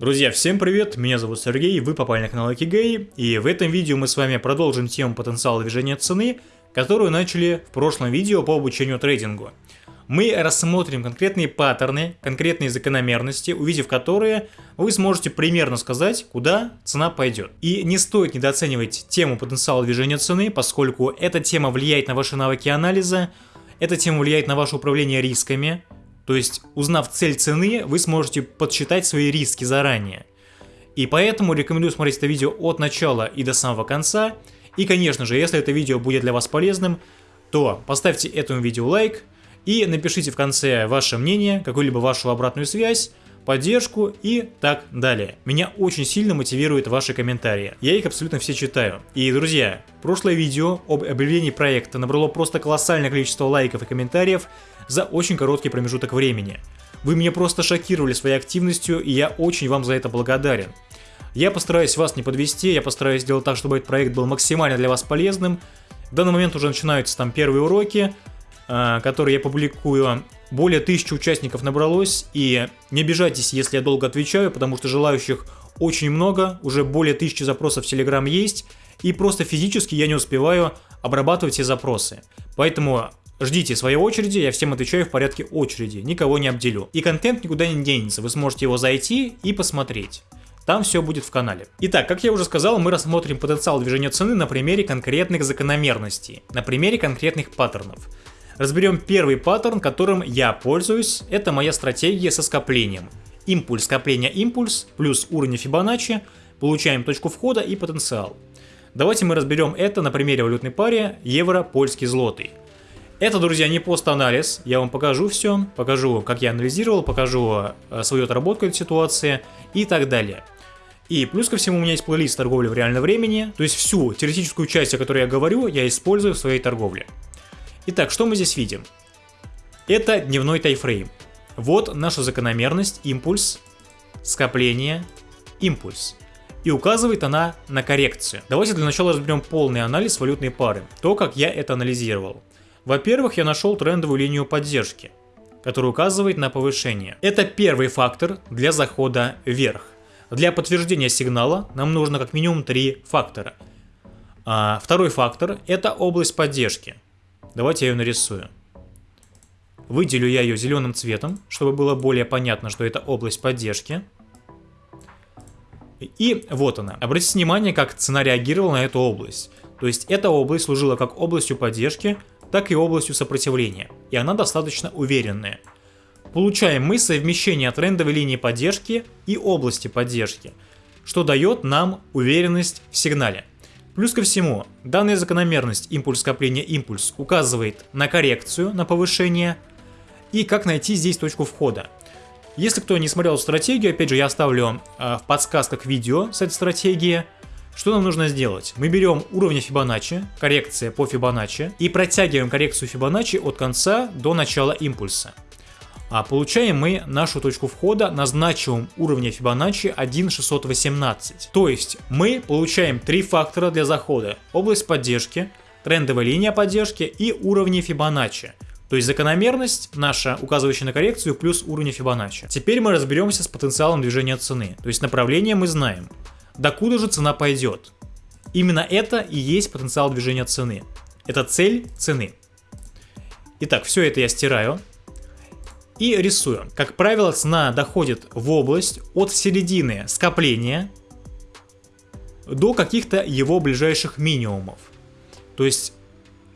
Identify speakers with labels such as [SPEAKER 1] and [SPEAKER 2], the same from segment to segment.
[SPEAKER 1] Друзья, всем привет, меня зовут Сергей, вы попали на канал Акигей, и в этом видео мы с вами продолжим тему потенциала движения цены, которую начали в прошлом видео по обучению трейдингу. Мы рассмотрим конкретные паттерны, конкретные закономерности, увидев которые, вы сможете примерно сказать, куда цена пойдет. И не стоит недооценивать тему потенциала движения цены, поскольку эта тема влияет на ваши навыки анализа, эта тема влияет на ваше управление рисками, то есть, узнав цель цены, вы сможете подсчитать свои риски заранее. И поэтому рекомендую смотреть это видео от начала и до самого конца. И, конечно же, если это видео будет для вас полезным, то поставьте этому видео лайк и напишите в конце ваше мнение, какую-либо вашу обратную связь, поддержку и так далее. Меня очень сильно мотивируют ваши комментарии. Я их абсолютно все читаю. И, друзья, прошлое видео об объявлении проекта набрало просто колоссальное количество лайков и комментариев за очень короткий промежуток времени. Вы меня просто шокировали своей активностью, и я очень вам за это благодарен. Я постараюсь вас не подвести, я постараюсь сделать так, чтобы этот проект был максимально для вас полезным. В данный момент уже начинаются там первые уроки, а, которые я публикую. Более тысячи участников набралось, и не обижайтесь, если я долго отвечаю, потому что желающих очень много, уже более тысячи запросов в Telegram есть, и просто физически я не успеваю обрабатывать все запросы. Поэтому Ждите своей очереди, я всем отвечаю в порядке очереди, никого не обделю. И контент никуда не денется, вы сможете его зайти и посмотреть. Там все будет в канале. Итак, как я уже сказал, мы рассмотрим потенциал движения цены на примере конкретных закономерностей, на примере конкретных паттернов. Разберем первый паттерн, которым я пользуюсь. Это моя стратегия со скоплением. Импульс, скопление, импульс, плюс уровень Фибоначчи, получаем точку входа и потенциал. Давайте мы разберем это на примере валютной паре евро-польский злотый. Это, друзья, не пост-анализ, я вам покажу все, покажу, как я анализировал, покажу э, свою отработку этой ситуации и так далее. И плюс ко всему у меня есть плейлист торговли в реальном времени, то есть всю теоретическую часть, о которой я говорю, я использую в своей торговле. Итак, что мы здесь видим? Это дневной тайфрейм. Вот наша закономерность, импульс, скопление, импульс. И указывает она на коррекцию. Давайте для начала разберем полный анализ валютной пары, то, как я это анализировал. Во-первых, я нашел трендовую линию поддержки, которая указывает на повышение. Это первый фактор для захода вверх. Для подтверждения сигнала нам нужно как минимум три фактора. А второй фактор – это область поддержки. Давайте я ее нарисую. Выделю я ее зеленым цветом, чтобы было более понятно, что это область поддержки. И вот она. Обратите внимание, как цена реагировала на эту область. То есть эта область служила как областью поддержки, так и областью сопротивления, и она достаточно уверенная. Получаем мы совмещение трендовой линии поддержки и области поддержки, что дает нам уверенность в сигнале. Плюс ко всему, данная закономерность импульс скопления импульс указывает на коррекцию, на повышение и как найти здесь точку входа. Если кто не смотрел стратегию, опять же я оставлю э, в подсказках видео с этой стратегии. Что нам нужно сделать? Мы берем уровень Фибоначчи, коррекция по Фибоначчи, и протягиваем коррекцию Фибоначчи от конца до начала импульса. А получаем мы нашу точку входа на значимом уровне Фибоначчи 1.618. То есть мы получаем три фактора для захода. Область поддержки, трендовая линия поддержки и уровни Фибоначчи. То есть закономерность наша, указывающая на коррекцию, плюс уровень Фибоначчи. Теперь мы разберемся с потенциалом движения цены. То есть направление мы знаем. Докуда же цена пойдет? Именно это и есть потенциал движения цены. Это цель цены. Итак, все это я стираю и рисую. Как правило, цена доходит в область от середины скопления до каких-то его ближайших минимумов. То есть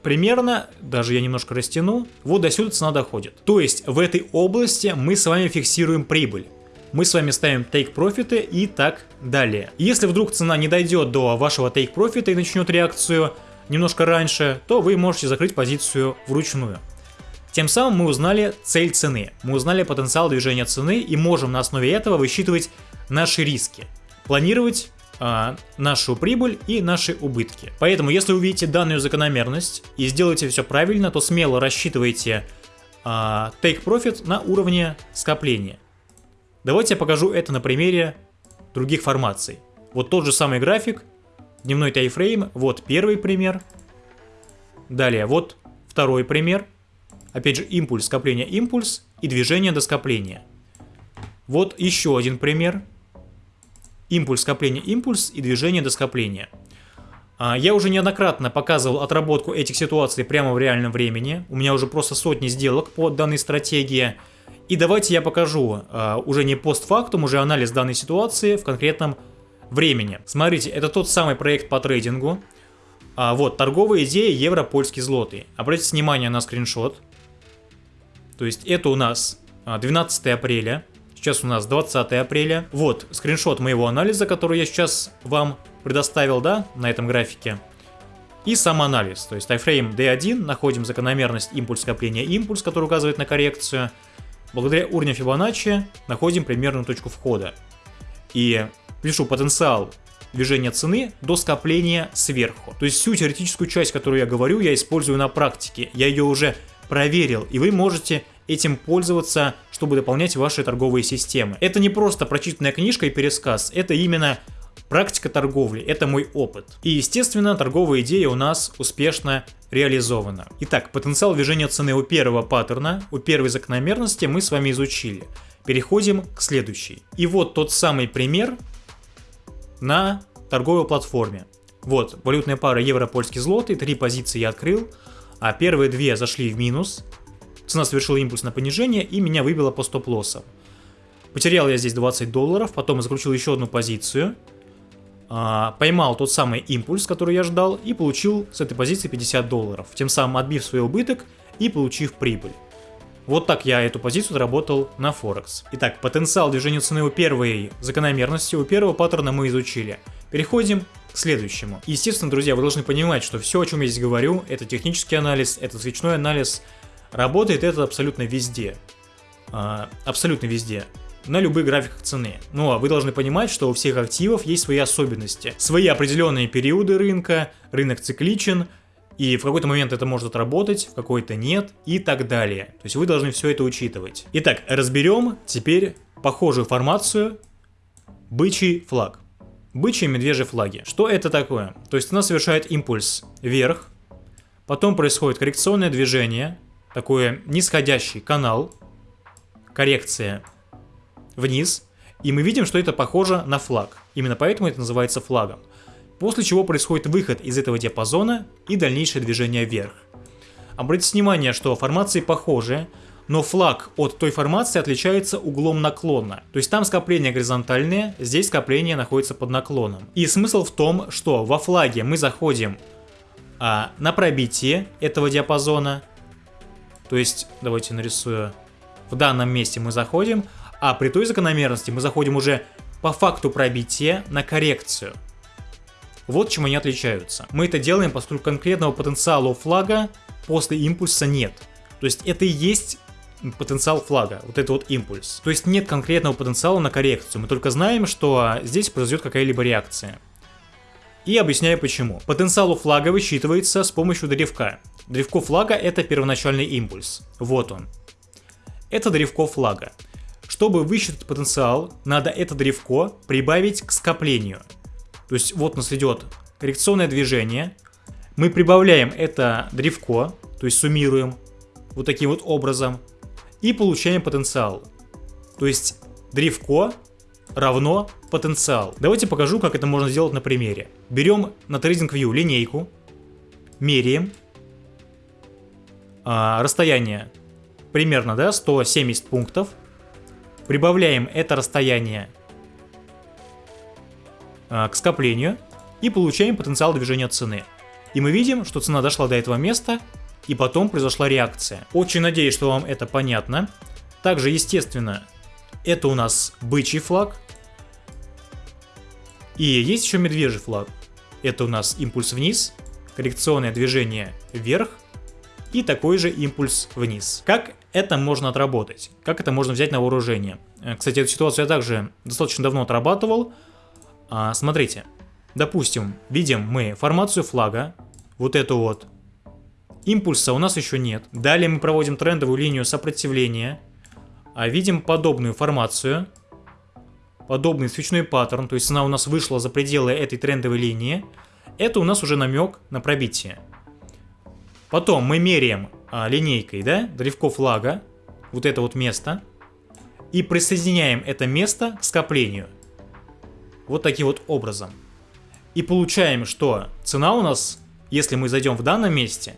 [SPEAKER 1] примерно, даже я немножко растяну, вот до сюда цена доходит. То есть в этой области мы с вами фиксируем прибыль. Мы с вами ставим take профиты и так далее. Если вдруг цена не дойдет до вашего take профита и начнет реакцию немножко раньше, то вы можете закрыть позицию вручную. Тем самым мы узнали цель цены, мы узнали потенциал движения цены и можем на основе этого высчитывать наши риски, планировать э, нашу прибыль и наши убытки. Поэтому, если увидите данную закономерность и сделаете все правильно, то смело рассчитывайте э, take profit на уровне скопления. Давайте я покажу это на примере других формаций. Вот тот же самый график, дневной тайфрейм, вот первый пример. Далее, вот второй пример – Опять же, импульс, скопление, импульс и движение до скопления. Вот еще один пример. импульс, скопление, импульс и движение до скопления. А, я уже неоднократно показывал отработку этих ситуаций прямо в реальном времени. У меня уже просто сотни сделок по данной стратегии. И давайте я покажу а, уже не постфактум, уже анализ данной ситуации в конкретном времени. Смотрите, это тот самый проект по трейдингу. А, вот, торговая идея евро польский злотый. Обратите внимание на скриншот. То есть это у нас 12 апреля. Сейчас у нас 20 апреля. Вот скриншот моего анализа, который я сейчас вам предоставил, да, на этом графике. И сам анализ, то есть тайфрейм D1, находим закономерность импульс скопления импульс, который указывает на коррекцию. Благодаря уровню Фибоначчи находим примерную точку входа. И пишу потенциал движения цены до скопления сверху. То есть всю теоретическую часть, которую я говорю, я использую на практике. Я ее уже проверил, и вы можете этим пользоваться, чтобы дополнять ваши торговые системы. Это не просто прочитанная книжка и пересказ, это именно Практика торговли – это мой опыт. И, естественно, торговая идея у нас успешно реализована. Итак, потенциал движения цены у первого паттерна, у первой закономерности мы с вами изучили. Переходим к следующей. И вот тот самый пример на торговой платформе. Вот, валютная пара евро-польский злотый, три позиции я открыл, а первые две зашли в минус. Цена совершила импульс на понижение и меня выбило по стоп-лоссам. Потерял я здесь 20 долларов, потом закрутил еще одну позицию – а, поймал тот самый импульс, который я ждал, и получил с этой позиции 50 долларов, тем самым отбив свой убыток и получив прибыль. Вот так я эту позицию отработал на Форекс. Итак, потенциал движения цены у первой закономерности, у первого паттерна мы изучили. Переходим к следующему. Естественно, друзья, вы должны понимать, что все, о чем я здесь говорю, это технический анализ, это свечной анализ. Работает это абсолютно везде. А, абсолютно везде на любых графиках цены. Ну а вы должны понимать, что у всех активов есть свои особенности, свои определенные периоды рынка, рынок цикличен, и в какой-то момент это может работать, в какой-то нет и так далее. То есть вы должны все это учитывать. Итак, разберем теперь похожую формацию бычий флаг. Бычьи и медвежьи флаги. Что это такое? То есть она совершает импульс вверх, потом происходит коррекционное движение, такой нисходящий канал, коррекция вниз, и мы видим, что это похоже на флаг. Именно поэтому это называется флагом. После чего происходит выход из этого диапазона и дальнейшее движение вверх. Обратите внимание, что формации похожи, но флаг от той формации отличается углом наклона. То есть там скопление горизонтальное, здесь скопление находится под наклоном. И смысл в том, что во флаге мы заходим а, на пробитие этого диапазона. То есть, давайте нарисую. В данном месте мы заходим, а при той закономерности мы заходим уже по факту пробития на коррекцию. Вот чем они отличаются. Мы это делаем, поскольку конкретного потенциала у флага после импульса нет. То есть это и есть потенциал флага, вот это вот импульс. То есть нет конкретного потенциала на коррекцию, мы только знаем, что здесь произойдет какая-либо реакция. И объясняю почему. Потенциал у флага высчитывается с помощью древка. Древко флага это первоначальный импульс. Вот он. Это древко флага. Чтобы высчитать потенциал, надо это древко прибавить к скоплению. То есть вот нас идет коррекционное движение. Мы прибавляем это древко, то есть суммируем вот таким вот образом. И получаем потенциал. То есть древко равно потенциал. Давайте покажу, как это можно сделать на примере. Берем на TradingView линейку, меряем а, расстояние примерно да, 170 пунктов. Прибавляем это расстояние а, к скоплению и получаем потенциал движения цены. И мы видим, что цена дошла до этого места, и потом произошла реакция. Очень надеюсь, что вам это понятно. Также, естественно, это у нас бычий флаг. И есть еще медвежий флаг. Это у нас импульс вниз, коррекционное движение вверх и такой же импульс вниз. Как это можно отработать? Как это можно взять на вооружение? Э, кстати, эту ситуацию я также достаточно давно отрабатывал. А, смотрите, допустим, видим мы формацию флага, вот эту вот. Импульса у нас еще нет. Далее мы проводим трендовую линию сопротивления. А видим подобную формацию. Подобный свечной паттерн, то есть цена у нас вышла за пределы этой трендовой линии. Это у нас уже намек на пробитие. Потом мы меряем а, линейкой, да, древко флага, вот это вот место, и присоединяем это место к скоплению. вот таким вот образом. И получаем, что цена у нас, если мы зайдем в данном месте,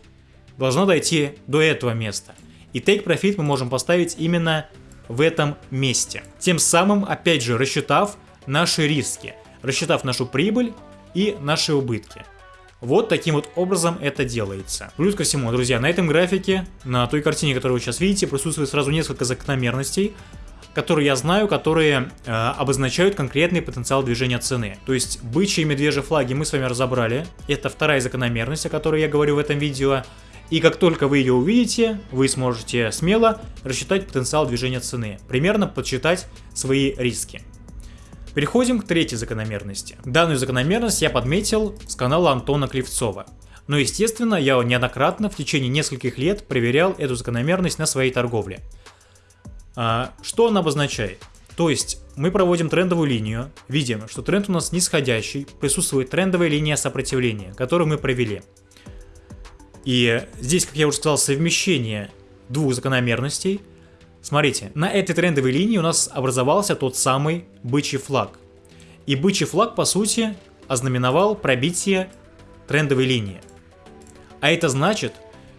[SPEAKER 1] должна дойти до этого места. И take profit мы можем поставить именно в этом месте. Тем самым, опять же, рассчитав наши риски, рассчитав нашу прибыль и наши убытки. Вот таким вот образом это делается. Плюс ко всему, друзья, на этом графике, на той картине, которую вы сейчас видите, присутствует сразу несколько закономерностей, которые я знаю, которые э, обозначают конкретный потенциал движения цены. То есть бычьи и медвежьи флаги мы с вами разобрали. Это вторая закономерность, о которой я говорю в этом видео. И как только вы ее увидите, вы сможете смело рассчитать потенциал движения цены, примерно подсчитать свои риски. Переходим к третьей закономерности. Данную закономерность я подметил с канала Антона Кривцова. Но естественно, я неоднократно в течение нескольких лет проверял эту закономерность на своей торговле. А, что она обозначает? То есть мы проводим трендовую линию, видим, что тренд у нас нисходящий, присутствует трендовая линия сопротивления, которую мы провели. И здесь, как я уже сказал, совмещение двух закономерностей – Смотрите, на этой трендовой линии у нас образовался тот самый бычий флаг. И бычий флаг, по сути, ознаменовал пробитие трендовой линии. А это значит,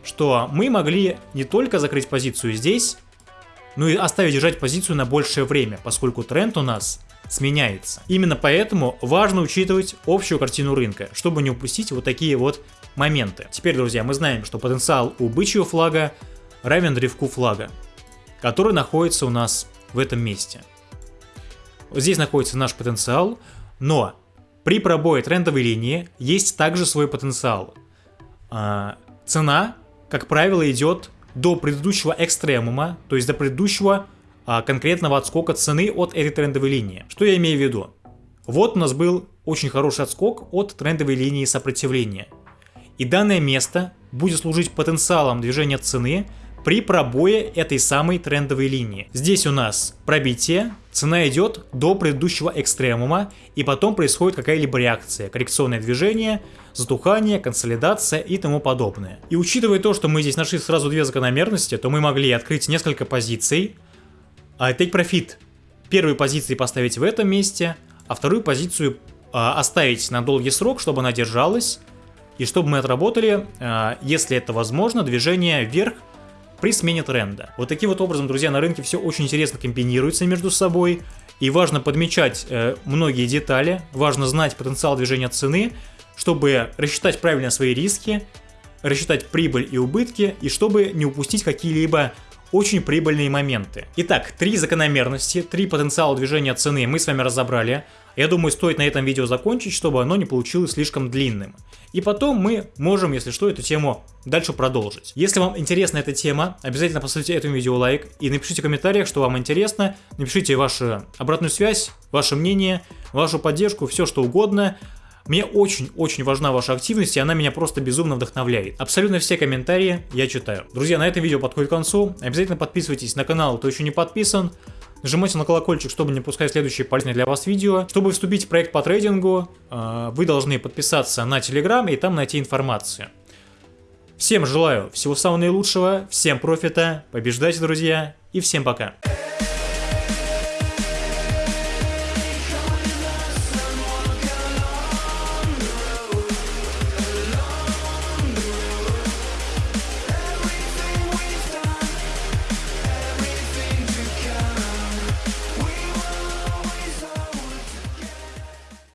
[SPEAKER 1] что мы могли не только закрыть позицию здесь, но и оставить держать позицию на большее время, поскольку тренд у нас сменяется. Именно поэтому важно учитывать общую картину рынка, чтобы не упустить вот такие вот моменты. Теперь, друзья, мы знаем, что потенциал у бычьего флага равен древку флага который находится у нас в этом месте. Здесь находится наш потенциал, но при пробое трендовой линии есть также свой потенциал. А, цена, как правило, идет до предыдущего экстремума, то есть до предыдущего а, конкретного отскока цены от этой трендовой линии. Что я имею в виду? Вот у нас был очень хороший отскок от трендовой линии сопротивления. И данное место будет служить потенциалом движения цены при пробое этой самой трендовой линии. Здесь у нас пробитие, цена идет до предыдущего экстремума, и потом происходит какая-либо реакция, коррекционное движение, затухание, консолидация и тому подобное. И учитывая то, что мы здесь нашли сразу две закономерности, то мы могли открыть несколько позиций, а take profit первой позиции поставить в этом месте, а вторую позицию а, оставить на долгий срок, чтобы она держалась, и чтобы мы отработали, а, если это возможно, движение вверх при смене тренда. Вот таким вот образом, друзья, на рынке все очень интересно комбинируется между собой. И важно подмечать э, многие детали, важно знать потенциал движения цены, чтобы рассчитать правильно свои риски, рассчитать прибыль и убытки, и чтобы не упустить какие-либо очень прибыльные моменты. Итак, три закономерности, три потенциала движения цены мы с вами разобрали. Я думаю, стоит на этом видео закончить, чтобы оно не получилось слишком длинным. И потом мы можем, если что, эту тему дальше продолжить. Если вам интересна эта тема, обязательно поставьте этому видео лайк и напишите в комментариях, что вам интересно. Напишите вашу обратную связь, ваше мнение, вашу поддержку, все что угодно. Мне очень-очень важна ваша активность, и она меня просто безумно вдохновляет. Абсолютно все комментарии я читаю. Друзья, на этом видео подходит к концу. Обязательно подписывайтесь на канал, кто еще не подписан. Нажимайте на колокольчик, чтобы не пускать следующие полезные для вас видео. Чтобы вступить в проект по трейдингу, э, вы должны подписаться на Telegram и там найти информацию. Всем желаю всего самого наилучшего, всем профита, побеждайте, друзья, и всем пока.